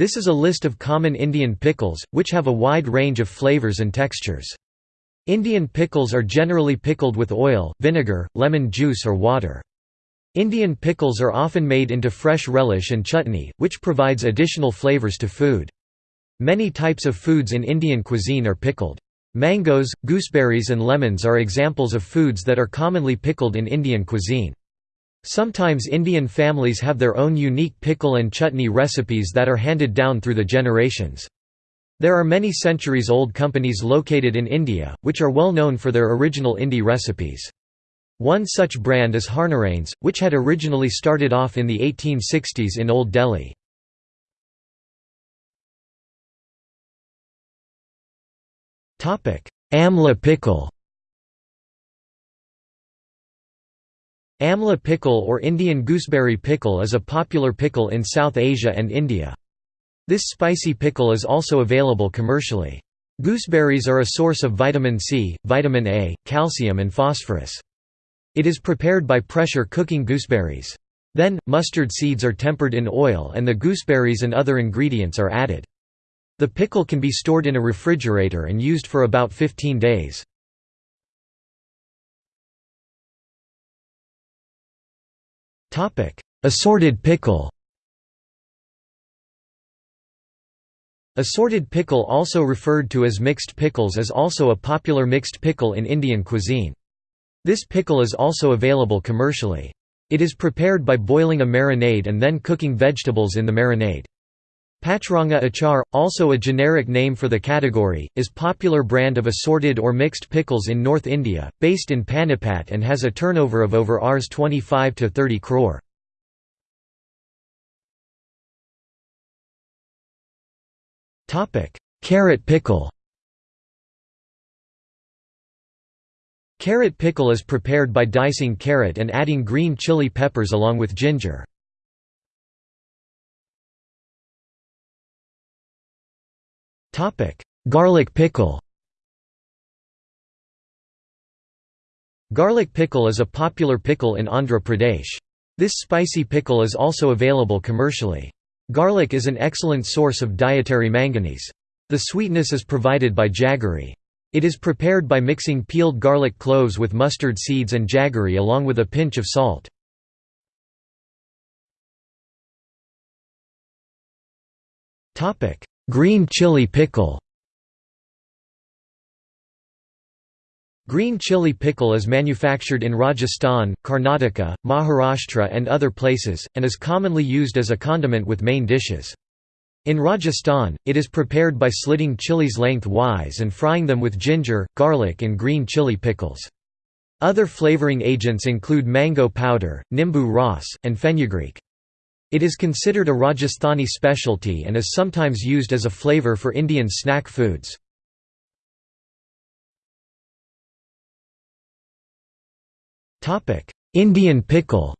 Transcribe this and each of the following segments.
This is a list of common Indian pickles, which have a wide range of flavors and textures. Indian pickles are generally pickled with oil, vinegar, lemon juice or water. Indian pickles are often made into fresh relish and chutney, which provides additional flavors to food. Many types of foods in Indian cuisine are pickled. Mangoes, gooseberries and lemons are examples of foods that are commonly pickled in Indian cuisine. Sometimes Indian families have their own unique pickle and chutney recipes that are handed down through the generations. There are many centuries-old companies located in India, which are well known for their original Indi recipes. One such brand is Harnarains, which had originally started off in the 1860s in Old Delhi. Amla pickle Amla pickle or Indian gooseberry pickle is a popular pickle in South Asia and India. This spicy pickle is also available commercially. Gooseberries are a source of vitamin C, vitamin A, calcium and phosphorus. It is prepared by pressure cooking gooseberries. Then, mustard seeds are tempered in oil and the gooseberries and other ingredients are added. The pickle can be stored in a refrigerator and used for about 15 days. Assorted pickle Assorted pickle also referred to as mixed pickles is also a popular mixed pickle in Indian cuisine. This pickle is also available commercially. It is prepared by boiling a marinade and then cooking vegetables in the marinade. Pachranga achar, also a generic name for the category, is popular brand of assorted or mixed pickles in North India, based in Panipat and has a turnover of over Rs 25 to 30 crore. Carrot pickle Carrot pickle is prepared by dicing carrot and adding green chili peppers along with ginger. Garlic pickle Garlic pickle is a popular pickle in Andhra Pradesh. This spicy pickle is also available commercially. Garlic is an excellent source of dietary manganese. The sweetness is provided by jaggery. It is prepared by mixing peeled garlic cloves with mustard seeds and jaggery along with a pinch of salt. Green chili pickle Green chili pickle is manufactured in Rajasthan, Karnataka, Maharashtra and other places, and is commonly used as a condiment with main dishes. In Rajasthan, it is prepared by slitting chilies lengthwise and frying them with ginger, garlic and green chili pickles. Other flavoring agents include mango powder, nimbu ras, and fenugreek. It is considered a Rajasthani specialty and is sometimes used as a flavor for Indian snack foods. Indian pickle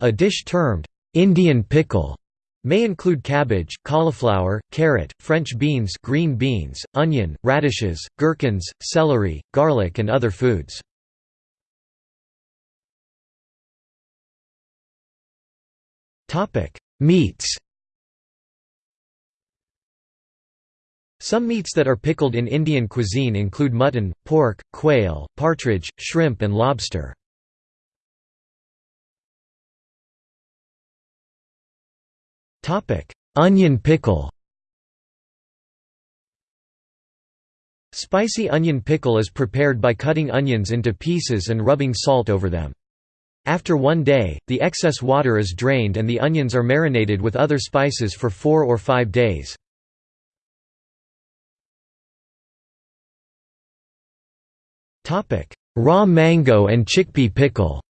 A dish termed, "'Indian pickle' may include cabbage, cauliflower, carrot, French beans green beans, onion, radishes, gherkins, celery, garlic and other foods. Meats Some meats that are pickled in Indian cuisine include mutton, pork, quail, partridge, shrimp and lobster. Onion pickle Spicy onion pickle is prepared by cutting onions into pieces and rubbing salt over them. After one day, the excess water is drained and the onions are marinated with other spices for four or five days. Raw mango and chickpea pickle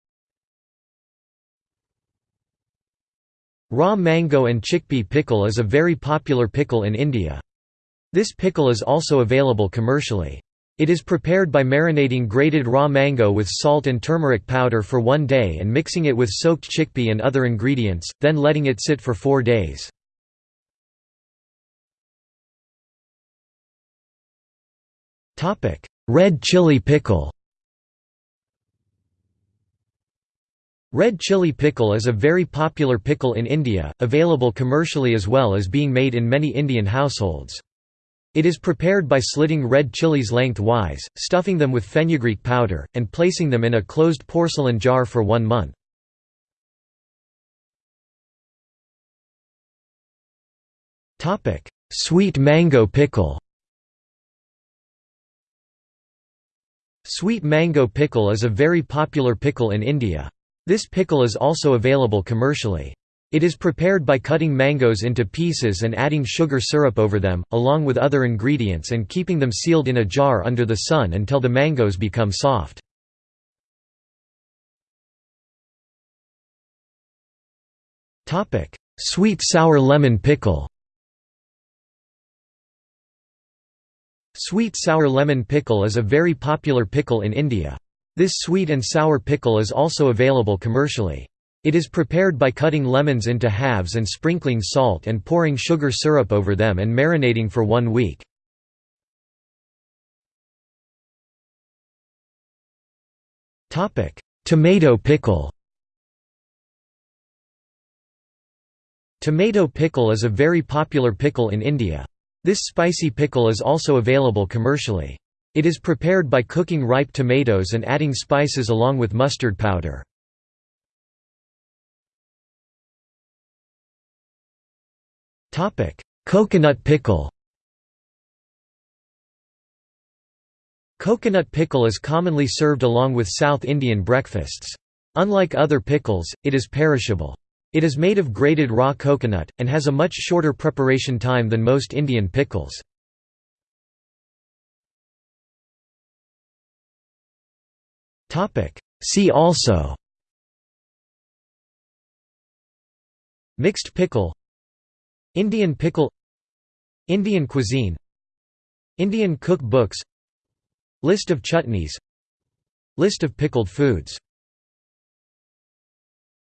Raw mango and chickpea pickle is a very popular pickle in India. This pickle is also available commercially. It is prepared by marinating grated raw mango with salt and turmeric powder for one day and mixing it with soaked chickpea and other ingredients, then letting it sit for four days. Red chili pickle Red chili pickle is a very popular pickle in India, available commercially as well as being made in many Indian households. It is prepared by slitting red chilies lengthwise, stuffing them with fenugreek powder, and placing them in a closed porcelain jar for one month. Sweet mango pickle Sweet mango pickle is a very popular pickle in India. This pickle is also available commercially. It is prepared by cutting mangoes into pieces and adding sugar syrup over them, along with other ingredients and keeping them sealed in a jar under the sun until the mangoes become soft. Sweet sour lemon pickle Sweet sour lemon pickle is a very popular pickle in India. This sweet and sour pickle is also available commercially. It is prepared by cutting lemons into halves and sprinkling salt and pouring sugar syrup over them and marinating for one week. Tomato pickle Tomato pickle is a very popular pickle in India. This spicy pickle is also available commercially. It is prepared by cooking ripe tomatoes and adding spices along with mustard powder. Coconut pickle Coconut pickle is commonly served along with South Indian breakfasts. Unlike other pickles, it is perishable. It is made of grated raw coconut, and has a much shorter preparation time than most Indian pickles. See also Mixed pickle Indian pickle Indian cuisine Indian cook books List of chutneys List of pickled foods